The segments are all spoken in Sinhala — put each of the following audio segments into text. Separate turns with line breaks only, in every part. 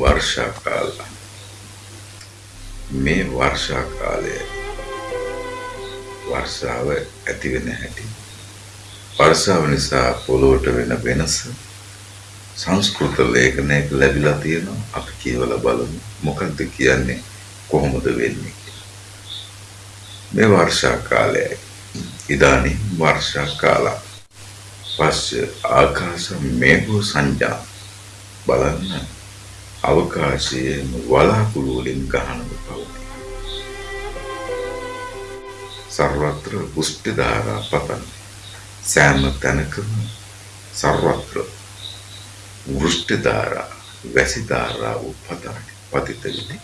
වර්ෂා කාල මේ වර්ෂා කාලය වර්ෂාව ඇති වෙන හැටි. වර්ෂාව නිසා පොළොවට වෙන වෙනස සංස්කෘත ලේඛනයක ලැබිලා තියෙනවා. අපි කියවලා බලමු. මොකක්ද කියන්නේ? කොහොමද වෙන්නේ මේ වර්ෂා කාලයයි ඉදානි වර්ෂා කාලා පස්සේ ආකාශ මේඝ සංජා බලන්න. අවකාශයේ වලාකුළු වලින් ගහනව පවතී. සර්වත්‍ර පුෂ්ටි ධාරා පතන සෑම තැනකම සර්වත්‍ර වෘෂ්ටි ධාරා වැසි ධාරා උපතන පතිත විති.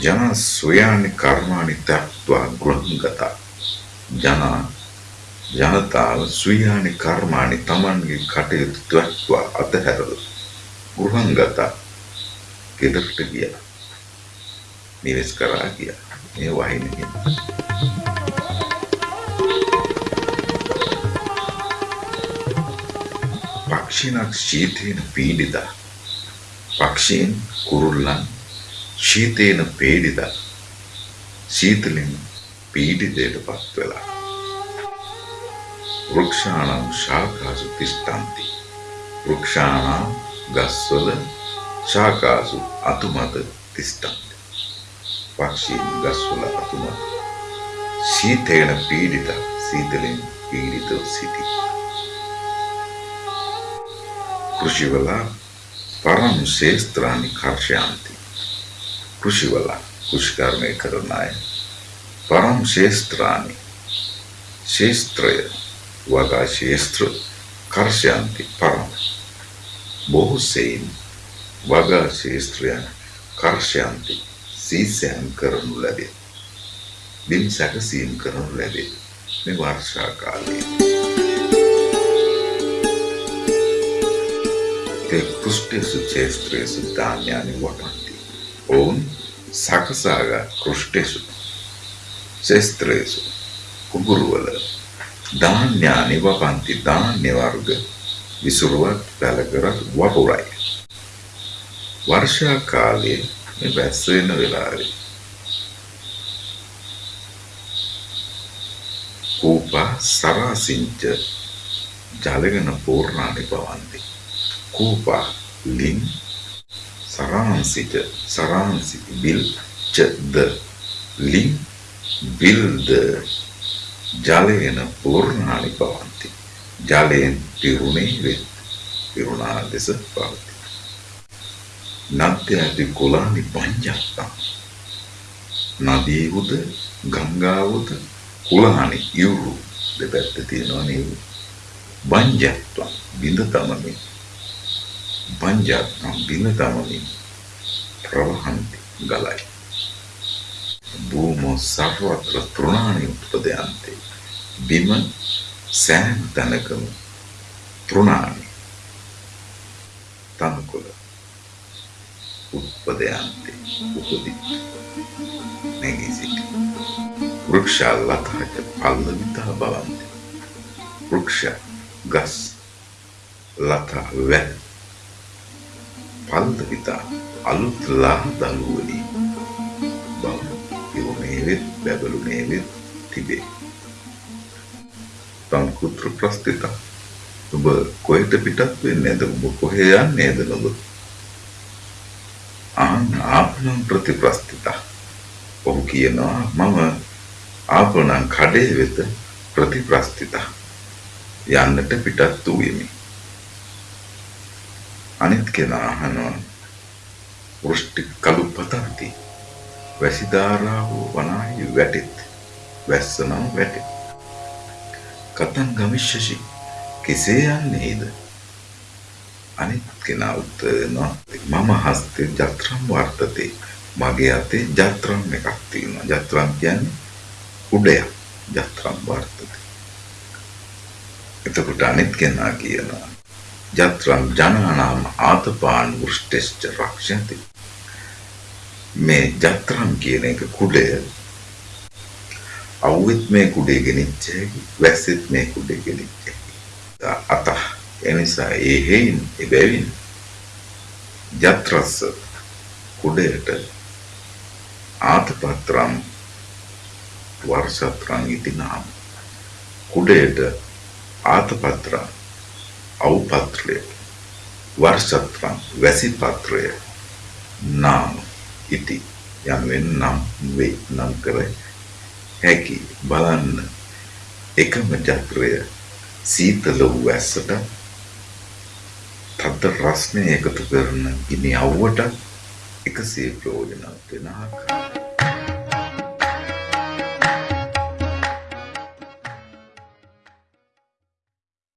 ජන සොයානි කර්මානි තත්වා ගෘහංගතා ජනා ජනතාව ස්වීයානි කර්මානි තමන්ගේ කටයුතු දක්වා අතහැරල ගෘහංගත ගෙදරට ගිය. නිවෙස් කරා ගිය. මේ වහිනකින් පක්ෂිනක් ශීතයෙන් පීඩිත. පක්ෂීන් කුරුල්ලන් ශීතයෙන් පීඩිත. සීතලින් පීඩිතයට පත් වෙලා වෘක්ෂාණං ශාකාසු තිෂ්ඨන්ති වෘක්ෂාණං ගස්වල ශාකාසු අතුමත තිෂ්ඨන්ති පක්ෂීන් ගස්වල අතුමත සීතේන පීඩිත සීතලෙන් පීඩිතව සිටි කෘෂිවල පරම් ශේස්ත්‍රානි කර්ෂයන්ති කෘෂිවල කෘෂිකර්මය කරන අය පරම් ශේස්ත්‍රානි ශේස්ත්‍රය වගා ශේස්ත්‍ර කර්ෂයන්ති පරම. බොහෝ සෙයින් වගා ශේස්ත්‍රයන් කර්ෂයන්ති සීසෑම් කරනු ලැබේ. බිම් සැකසීම් කරනු ලැබේ. මේ වර්ෂා කාලයේ. te කුෂ්ටේසු ක්ෂේත්‍රේසු ධාන්‍යානි වපන්ති ඔවුන් සකසාගත් කුෂ්ටේසු ක්ෂේත්‍රේසු කුඹුරුවල ධාන්‍යානි වපන්ති ධාන්‍ය වර්ග විසුරුවත් පැලකරත් වපුරයි. වර්ෂා කාලයේ මේ වැස්ස වෙන වෙලාවේ කූපා සරාසිංච ජලගෙන පූර්ණානි පවන්ති. කූපා ලින් සරාංසිච සරාංසි බිල් ච ද ලින් බිල්ද ජලයෙන් පූර්ණානි පවන්ති. ජලයෙන් පිරුණේ වෙත් පිරුණා ලෙස පවති. නත්‍යති කුලානි පංජත්තම්. නදීවුද ගංගාවුද කුලානි ඉවුරු දෙපැත්ත තියෙනවා නේද? බංජත්වම් බිඳ තමමින් බංජත්වම් බිඳ තමමින් ප්‍රවහන්ති ගලයි. භූමෝ සර්වත්‍ර තෘණානි උත්පදයන්ති. බිම සෑම තැනකම තෘණානි තනකොළ උත්පදයන්ති උපදි නැගී සිටි. වෘක්ෂා ලතාච පල්ලවිතා බවන්ති. වෘක්ෂ ගස් ලතා වැල් පල්ලවිතා අලුත් ලා දළුවලින් පිරුණේවෙත් බැබලුනේවෙත් තිබේ. තංකුත්‍ර ප්‍රස්ථිත ඔබ කොහෙට පිටත් වෙන්නේද ඔබ කොහේ යන්නේද ඔබ? ආන් ආපනං ප්‍රතිප්‍රස්ථිත ඔහු කියනවා මම ආපනං කඩේ වෙත ප්‍රතිප්‍රස්ථිත යන්නට පිටත් වූයෙමි. අනිත් කෙනා අහනවා වෘෂ්ටි කලු පතන්ති. වැසිධාරාව වනාහි වැටෙත්. වැස්සනම් වැටෙත්. කතන් ගමිශ්‍යසි කෙසේ යන්නේද? අනිත් කෙනා උත්තරනවා මම හස්තේ ජත්‍රම් වර්තතේ. මගේ අතේ ජත්‍රම් එකක් තියෙනවා. ජත්‍රම් කියන්නේ උඩයක් ජත්‍රම් වර්තතේ. එතකොට අනිත් කෙනා කියනවා ජත්‍රම් ජනානාම ආතපාන් වෘෂ්ටෙස්ච රක්ෂති. මේ ජත්‍රම් කියන එක කුඩය. අවුත් මේ කුඩේ ගෙනිච්ච හැකි වැස්සෙත් මේ කුඩේ ගෙනිච්ච හැකි අත එනිසා ඒ හේයින් එබැවින් යත්‍රස්ස කුඩයට ආතපත්‍රම් වර්ෂත්‍රං ඉති නාම කුඩයට ආතපත්‍රම් අවපත්‍රය වර්ෂත්‍රම් වැසිපත්‍රය නාම. ඉති යනුවෙන් නම් වේ නම් කර හැකි බලන්න. එකම චක්‍රය සීතල වූ ඇස්සට තද රස්නය එකතු කරන ගිනි අව්වට එකසේ ප්‍රයෝජනවත් වෙන ආකාරය.